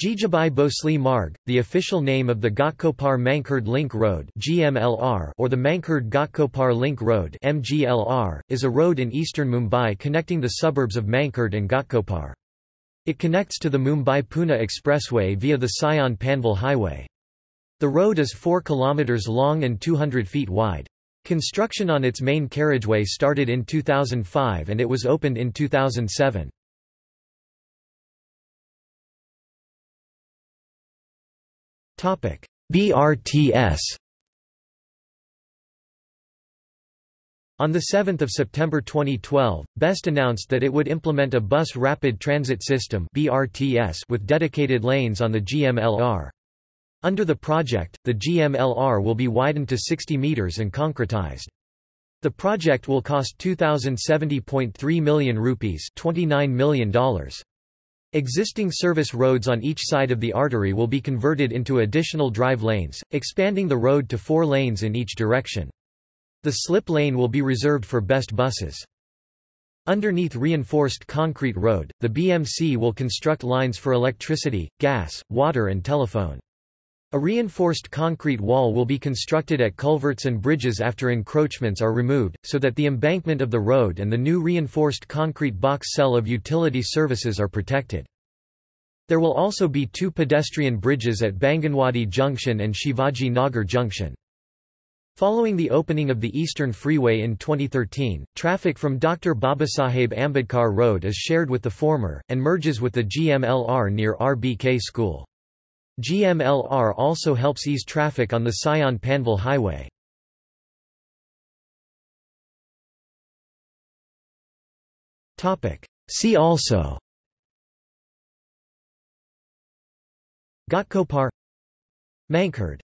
Jijabai Bhosale Marg, the official name of the Ghatkopar Mankhurd Link Road or the Mankhurd Ghatkopar Link Road is a road in eastern Mumbai connecting the suburbs of Mankhurd and Ghatkopar. It connects to the Mumbai-Pune Expressway via the Sion-Panvel Highway. The road is 4 km long and 200 feet wide. Construction on its main carriageway started in 2005 and it was opened in 2007. BRTS On 7 September 2012, BEST announced that it would implement a bus rapid transit system with dedicated lanes on the GMLR. Under the project, the GMLR will be widened to 60 metres and concretized. The project will cost 2070.3 million rupees $29 million. Existing service roads on each side of the artery will be converted into additional drive lanes, expanding the road to four lanes in each direction. The slip lane will be reserved for BEST buses. Underneath reinforced concrete road, the BMC will construct lines for electricity, gas, water and telephone. A reinforced concrete wall will be constructed at culverts and bridges after encroachments are removed, so that the embankment of the road and the new reinforced concrete box cell of utility services are protected. There will also be two pedestrian bridges at Banganwadi Junction and Shivaji Nagar Junction. Following the opening of the Eastern Freeway in 2013, traffic from Dr. Babasaheb Ambedkar Road is shared with the former, and merges with the GMLR near RBK School. GMLR also helps ease traffic on the Sion-Panvel Highway. See also Ghatkopar Mankhurd